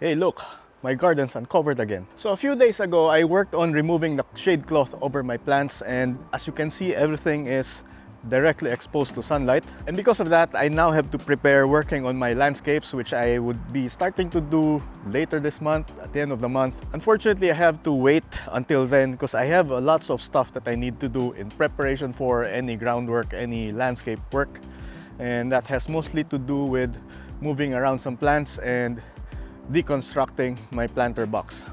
Hey look, my garden's uncovered again. So a few days ago, I worked on removing the shade cloth over my plants and as you can see, everything is directly exposed to sunlight. And because of that, I now have to prepare working on my landscapes, which I would be starting to do later this month, at the end of the month. Unfortunately, I have to wait until then because I have a lots of stuff that I need to do in preparation for any groundwork, any landscape work. And that has mostly to do with moving around some plants and deconstructing my planter box.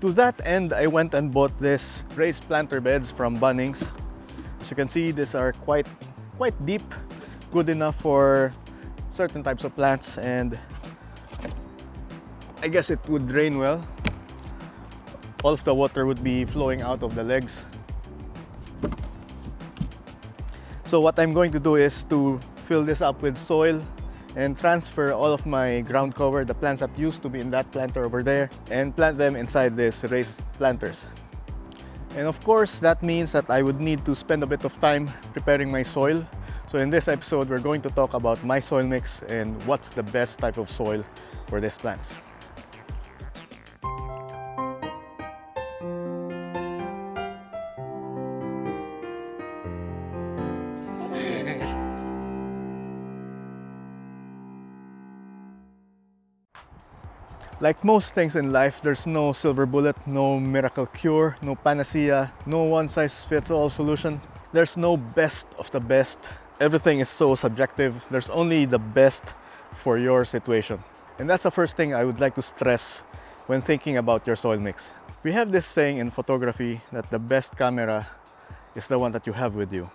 To that end, I went and bought this raised planter beds from Bunnings As you can see, these are quite, quite deep, good enough for certain types of plants and I guess it would drain well. All of the water would be flowing out of the legs. So what I'm going to do is to fill this up with soil and transfer all of my ground cover, the plants that used to be in that planter over there, and plant them inside these raised planters. And of course, that means that I would need to spend a bit of time preparing my soil. So in this episode, we're going to talk about my soil mix and what's the best type of soil for these plants. Like most things in life, there's no silver bullet, no miracle cure, no panacea, no one-size-fits-all solution. There's no best of the best. Everything is so subjective. There's only the best for your situation. And that's the first thing I would like to stress when thinking about your soil mix. We have this saying in photography that the best camera is the one that you have with you.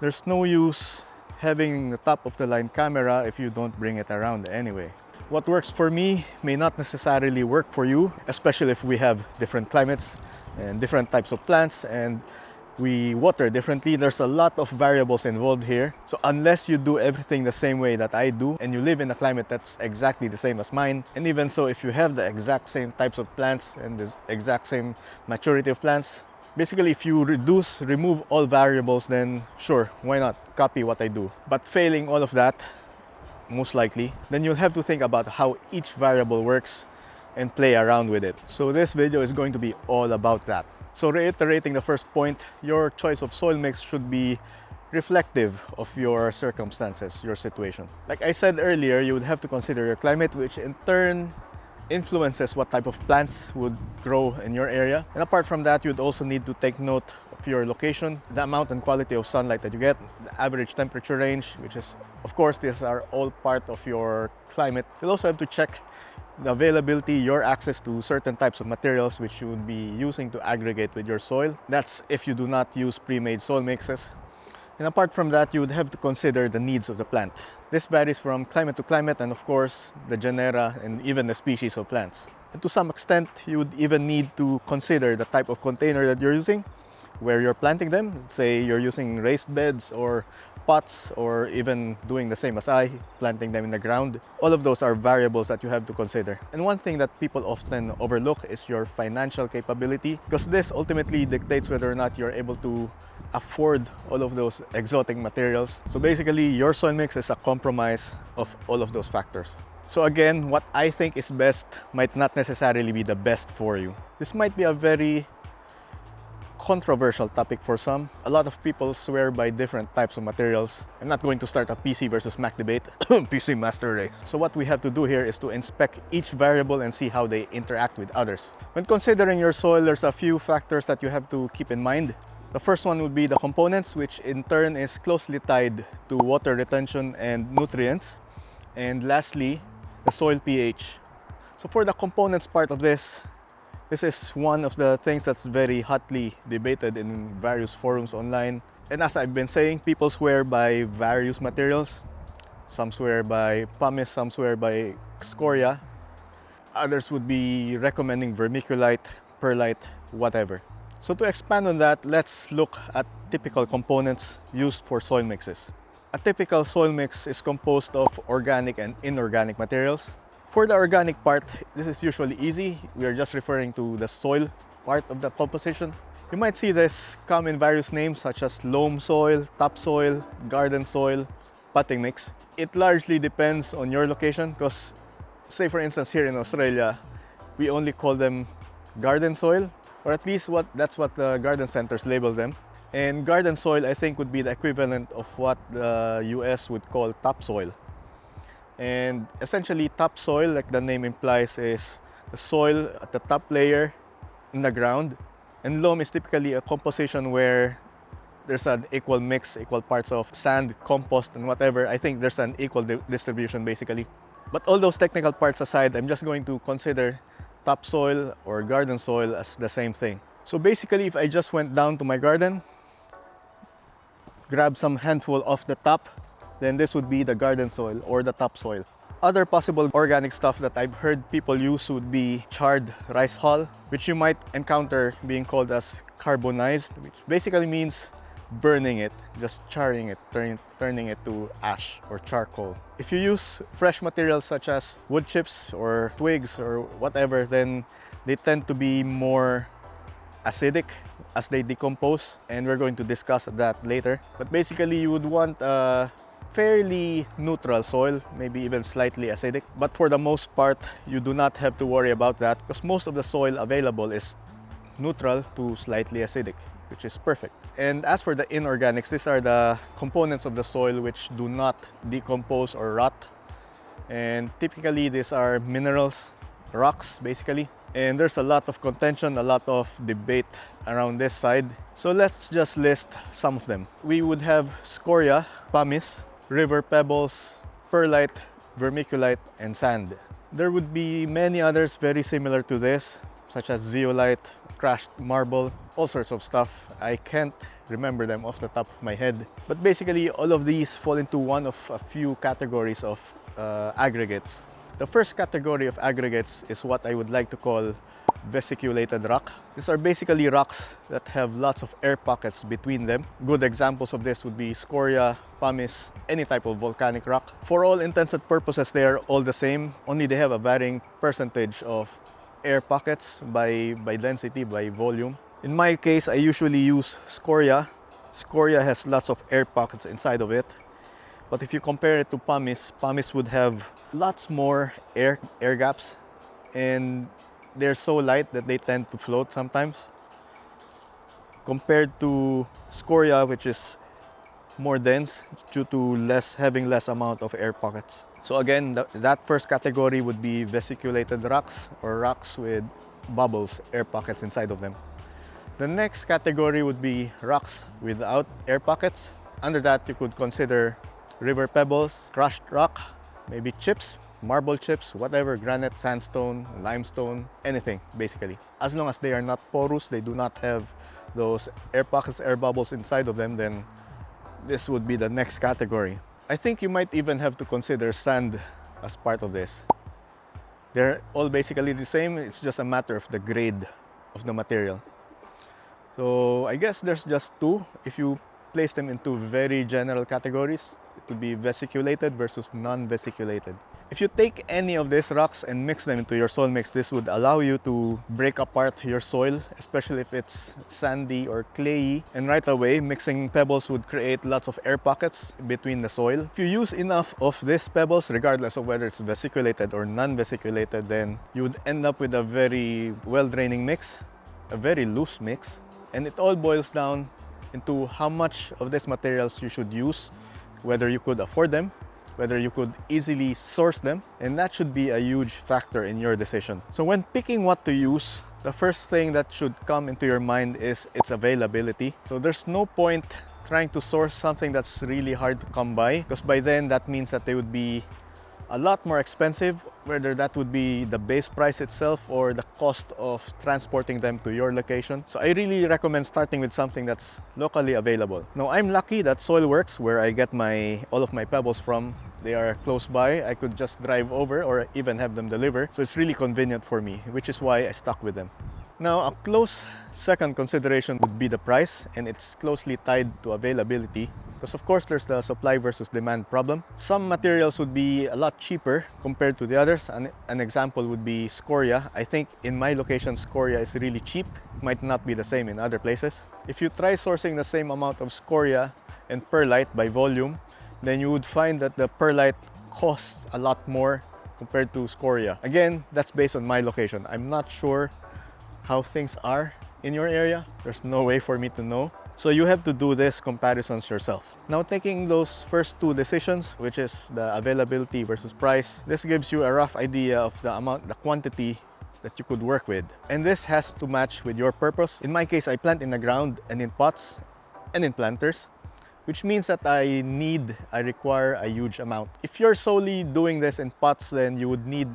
There's no use having the top of the line camera if you don't bring it around anyway. What works for me may not necessarily work for you, especially if we have different climates and different types of plants and we water differently. There's a lot of variables involved here. So unless you do everything the same way that I do and you live in a climate that's exactly the same as mine, and even so, if you have the exact same types of plants and the exact same maturity of plants, basically if you reduce, remove all variables, then sure, why not copy what I do. But failing all of that, most likely, then you'll have to think about how each variable works and play around with it. So this video is going to be all about that. So reiterating the first point, your choice of soil mix should be reflective of your circumstances, your situation. Like I said earlier, you would have to consider your climate, which in turn influences what type of plants would grow in your area. And apart from that, you'd also need to take note of your location, the amount and quality of sunlight that you get, the average temperature range, which is, of course, these are all part of your climate. You'll also have to check the availability, your access to certain types of materials which you would be using to aggregate with your soil. That's if you do not use pre-made soil mixes. And apart from that, you would have to consider the needs of the plant. This varies from climate to climate and of course the genera and even the species of plants. And to some extent, you would even need to consider the type of container that you're using, where you're planting them. Say you're using raised beds or pots or even doing the same as I, planting them in the ground. All of those are variables that you have to consider. And one thing that people often overlook is your financial capability because this ultimately dictates whether or not you're able to afford all of those exotic materials. So basically, your soil mix is a compromise of all of those factors. So again, what I think is best might not necessarily be the best for you. This might be a very controversial topic for some. A lot of people swear by different types of materials. I'm not going to start a PC versus Mac debate, PC master race. So what we have to do here is to inspect each variable and see how they interact with others. When considering your soil, there's a few factors that you have to keep in mind. The first one would be the components, which in turn is closely tied to water retention and nutrients. And lastly, the soil pH. So for the components part of this, this is one of the things that's very hotly debated in various forums online. And as I've been saying, people swear by various materials. Some swear by pumice, some swear by scoria. Others would be recommending vermiculite, perlite, whatever. So to expand on that, let's look at typical components used for soil mixes. A typical soil mix is composed of organic and inorganic materials. For the organic part, this is usually easy. We are just referring to the soil part of the composition. You might see this come in various names such as loam soil, topsoil, garden soil, potting mix. It largely depends on your location because say for instance here in Australia, we only call them garden soil, or at least what that's what the garden centers label them. And garden soil, I think, would be the equivalent of what the US would call topsoil. And essentially, topsoil, like the name implies, is the soil at the top layer in the ground. And loam is typically a composition where there's an equal mix, equal parts of sand, compost, and whatever. I think there's an equal di distribution basically. But all those technical parts aside, I'm just going to consider topsoil or garden soil as the same thing. So basically, if I just went down to my garden, grab some handful off the top, then this would be the garden soil or the topsoil. Other possible organic stuff that I've heard people use would be charred rice hull, which you might encounter being called as carbonized, which basically means burning it, just charring it, turn, turning it to ash or charcoal. If you use fresh materials such as wood chips or twigs or whatever, then they tend to be more acidic as they decompose and we're going to discuss that later. But basically you would want a fairly neutral soil, maybe even slightly acidic. But for the most part, you do not have to worry about that because most of the soil available is neutral to slightly acidic, which is perfect. And as for the inorganics, these are the components of the soil which do not decompose or rot. And typically these are minerals, rocks basically. And there's a lot of contention, a lot of debate around this side. So let's just list some of them. We would have scoria, pumice, river pebbles, perlite, vermiculite, and sand. There would be many others very similar to this, such as zeolite, crushed marble, all sorts of stuff. I can't remember them off the top of my head. But basically, all of these fall into one of a few categories of uh, aggregates. The first category of aggregates is what I would like to call vesiculated rock. These are basically rocks that have lots of air pockets between them. Good examples of this would be scoria, pumice, any type of volcanic rock. For all intents and purposes, they are all the same, only they have a varying percentage of air pockets by, by density, by volume. In my case, I usually use scoria. Scoria has lots of air pockets inside of it. But if you compare it to pumice, pumice would have lots more air, air gaps and they're so light that they tend to float sometimes. Compared to scoria, which is more dense due to less having less amount of air pockets. So again, th that first category would be vesiculated rocks or rocks with bubbles, air pockets inside of them. The next category would be rocks without air pockets. Under that, you could consider river pebbles, crushed rock, maybe chips, marble chips, whatever, granite, sandstone, limestone, anything basically. As long as they are not porous, they do not have those air pockets, air bubbles inside of them, then this would be the next category. I think you might even have to consider sand as part of this. They're all basically the same, it's just a matter of the grade of the material. So I guess there's just two. If you place them into very general categories, to be vesiculated versus non-vesiculated. If you take any of these rocks and mix them into your soil mix, this would allow you to break apart your soil, especially if it's sandy or clayey. And right away, mixing pebbles would create lots of air pockets between the soil. If you use enough of these pebbles, regardless of whether it's vesiculated or non-vesiculated, then you would end up with a very well-draining mix, a very loose mix. And it all boils down into how much of these materials you should use whether you could afford them, whether you could easily source them, and that should be a huge factor in your decision. So when picking what to use, the first thing that should come into your mind is its availability. So there's no point trying to source something that's really hard to come by because by then that means that they would be a lot more expensive, whether that would be the base price itself or the cost of transporting them to your location. So I really recommend starting with something that's locally available. Now I'm lucky that Soilworks, where I get my all of my pebbles from, they are close by. I could just drive over or even have them deliver. So it's really convenient for me, which is why I stuck with them. Now, a close second consideration would be the price, and it's closely tied to availability. Because of course, there's the supply versus demand problem. Some materials would be a lot cheaper compared to the others. An, an example would be scoria. I think in my location, scoria is really cheap. It might not be the same in other places. If you try sourcing the same amount of scoria and perlite by volume, then you would find that the perlite costs a lot more compared to scoria. Again, that's based on my location. I'm not sure how things are in your area. There's no way for me to know. So you have to do this comparisons yourself. Now taking those first two decisions, which is the availability versus price, this gives you a rough idea of the amount, the quantity that you could work with. And this has to match with your purpose. In my case, I plant in the ground and in pots and in planters which means that I need, I require a huge amount. If you're solely doing this in pots, then you would need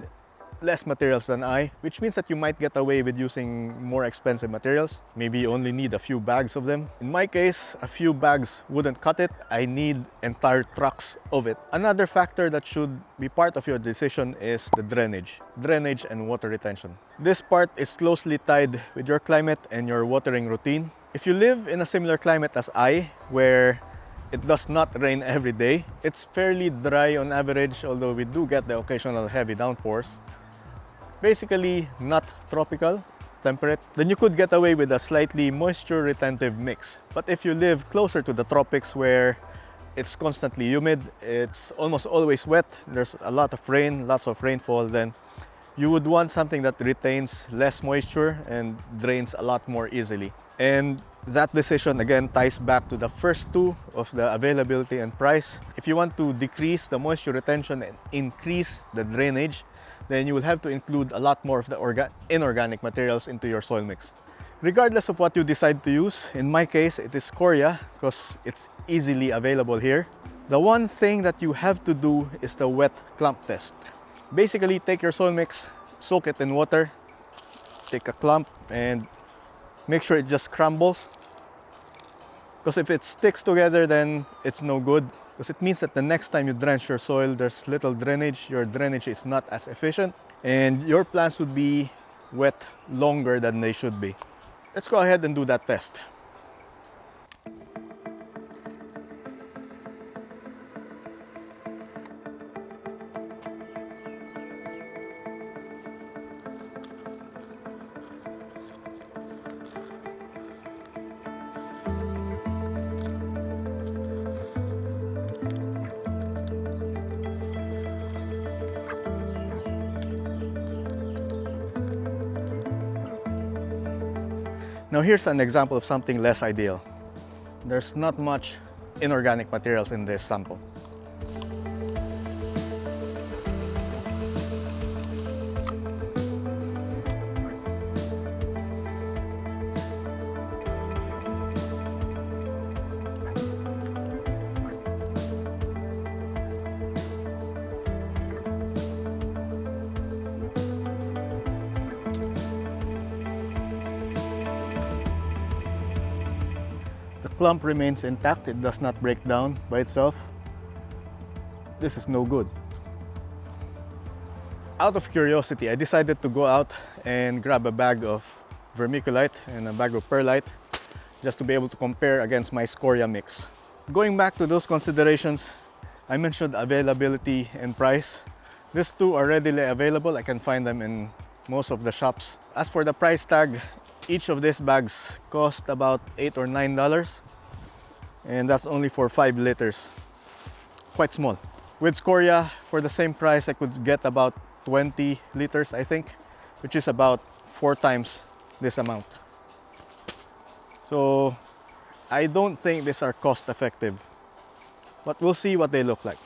less materials than I, which means that you might get away with using more expensive materials. Maybe you only need a few bags of them. In my case, a few bags wouldn't cut it. I need entire trucks of it. Another factor that should be part of your decision is the drainage. Drainage and water retention. This part is closely tied with your climate and your watering routine. If you live in a similar climate as I, where it does not rain every day. It's fairly dry on average, although we do get the occasional heavy downpours. Basically, not tropical, temperate. Then you could get away with a slightly moisture retentive mix. But if you live closer to the tropics where it's constantly humid, it's almost always wet, there's a lot of rain, lots of rainfall, then you would want something that retains less moisture and drains a lot more easily. And that decision again ties back to the first two of the availability and price. If you want to decrease the moisture retention and increase the drainage, then you will have to include a lot more of the inorganic materials into your soil mix. Regardless of what you decide to use, in my case, it is scoria because it's easily available here. The one thing that you have to do is the wet clump test. Basically, take your soil mix, soak it in water, take a clump and make sure it just crumbles because if it sticks together then it's no good. Because it means that the next time you drench your soil there's little drainage. Your drainage is not as efficient and your plants would be wet longer than they should be. Let's go ahead and do that test here's an example of something less ideal. There's not much inorganic materials in this sample. Clump remains intact, it does not break down by itself, this is no good. Out of curiosity, I decided to go out and grab a bag of vermiculite and a bag of perlite just to be able to compare against my scoria mix. Going back to those considerations, I mentioned availability and price. These two are readily available. I can find them in most of the shops. As for the price tag, each of these bags cost about 8 or 9 dollars and that's only for 5 liters. Quite small. With scoria for the same price I could get about 20 liters I think which is about four times this amount. So I don't think these are cost effective but we'll see what they look like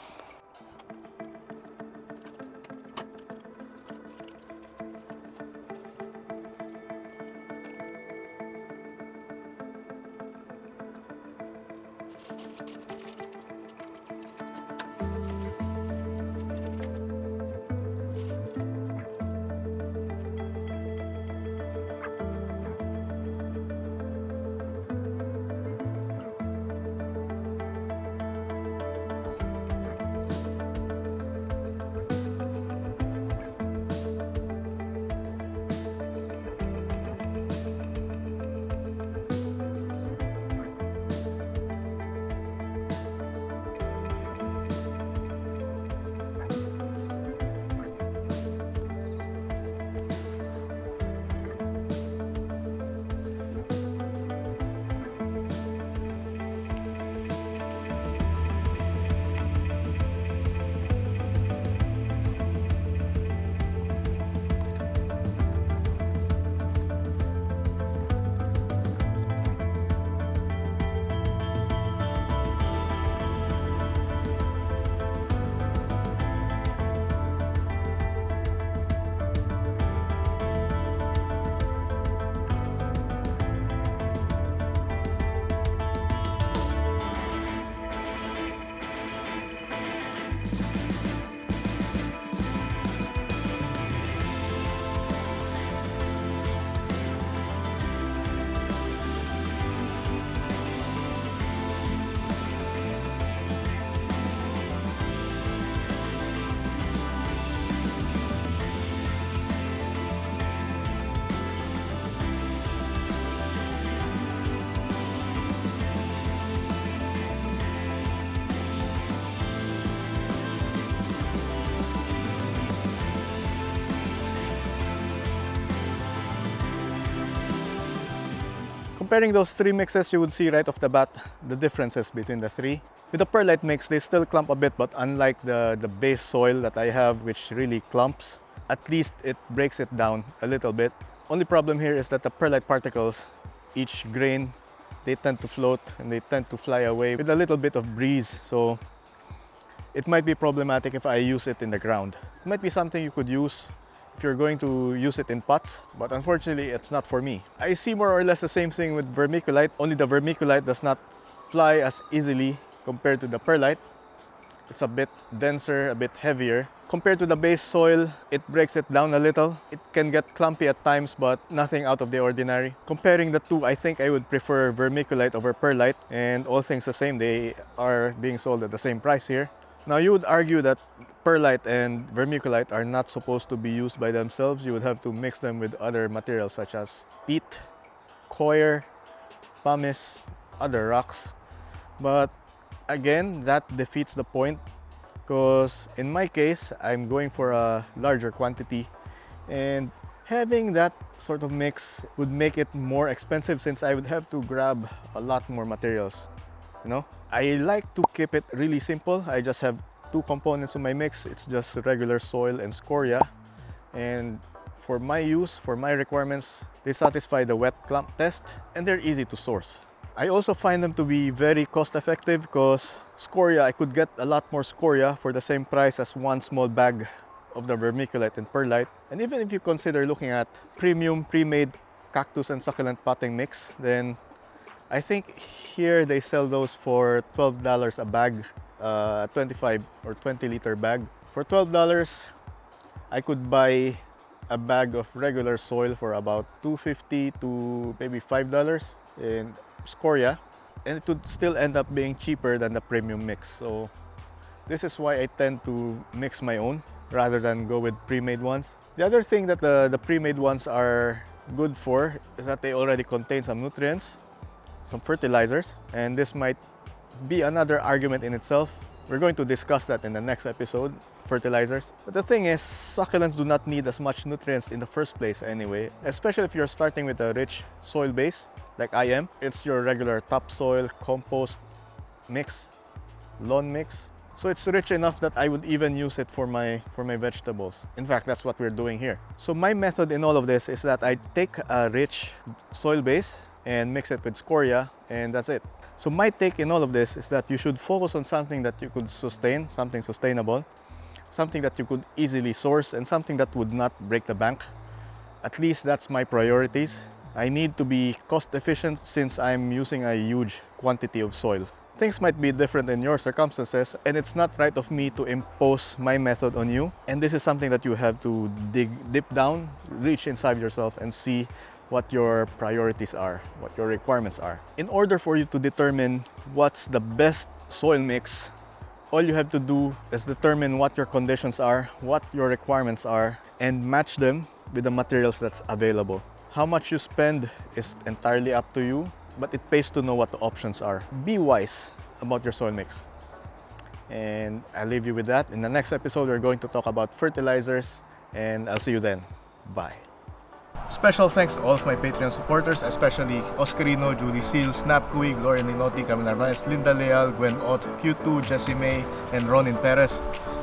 Comparing those three mixes, you would see right off the bat the differences between the three. With the perlite mix, they still clump a bit, but unlike the, the base soil that I have, which really clumps, at least it breaks it down a little bit. Only problem here is that the perlite particles, each grain, they tend to float and they tend to fly away with a little bit of breeze. So it might be problematic if I use it in the ground. It might be something you could use if you're going to use it in pots, but unfortunately it's not for me. I see more or less the same thing with vermiculite, only the vermiculite does not fly as easily compared to the perlite. It's a bit denser, a bit heavier. Compared to the base soil, it breaks it down a little. It can get clumpy at times, but nothing out of the ordinary. Comparing the two, I think I would prefer vermiculite over perlite. And all things the same, they are being sold at the same price here. Now you would argue that perlite and vermiculite are not supposed to be used by themselves. You would have to mix them with other materials such as peat, coir, pumice, other rocks. But again, that defeats the point because in my case, I'm going for a larger quantity and having that sort of mix would make it more expensive since I would have to grab a lot more materials know? I like to keep it really simple. I just have two components of my mix. It's just regular soil and scoria. And for my use for my requirements they satisfy the wet clump test and they're easy to source. I also find them to be very cost effective because scoria I could get a lot more scoria for the same price as one small bag of the vermiculite and perlite. And even if you consider looking at premium pre-made cactus and succulent potting mix then I think here they sell those for $12 a bag, uh, 25 or 20 liter bag. For $12, I could buy a bag of regular soil for about 250 to maybe $5 in scoria and it would still end up being cheaper than the premium mix. So this is why I tend to mix my own rather than go with pre-made ones. The other thing that the, the pre-made ones are good for is that they already contain some nutrients some fertilizers and this might be another argument in itself. We're going to discuss that in the next episode, fertilizers. But the thing is, succulents do not need as much nutrients in the first place anyway, especially if you're starting with a rich soil base like I am. It's your regular topsoil, compost mix, lawn mix. So it's rich enough that I would even use it for my, for my vegetables. In fact, that's what we're doing here. So my method in all of this is that I take a rich soil base and mix it with scoria and that's it. So my take in all of this is that you should focus on something that you could sustain, something sustainable, something that you could easily source and something that would not break the bank. At least that's my priorities. I need to be cost efficient since I'm using a huge quantity of soil. Things might be different in your circumstances and it's not right of me to impose my method on you. And this is something that you have to dig deep down, reach inside yourself and see what your priorities are, what your requirements are. In order for you to determine what's the best soil mix, all you have to do is determine what your conditions are, what your requirements are, and match them with the materials that's available. How much you spend is entirely up to you, but it pays to know what the options are. Be wise about your soil mix. And I'll leave you with that. In the next episode, we're going to talk about fertilizers, and I'll see you then. Bye. Special thanks to all of my Patreon supporters, especially Oscarino, Julie Seal, Snap Kui, Gloria Ninotti, Camila Narvaez, Linda Leal, Gwen Ott, Q2, Jessie May, and Ronin Perez.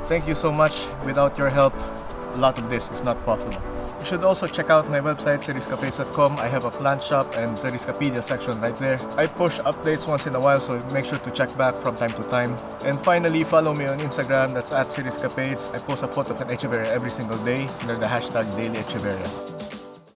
Thank you so much. Without your help, a lot of this is not possible. You should also check out my website, seriescapades.com. I have a plant shop and Seriescapedia section right there. I push updates once in a while, so make sure to check back from time to time. And finally, follow me on Instagram. That's at Seriescapades. I post a photo of an Echeverria every single day under the hashtag Daily Echeverria.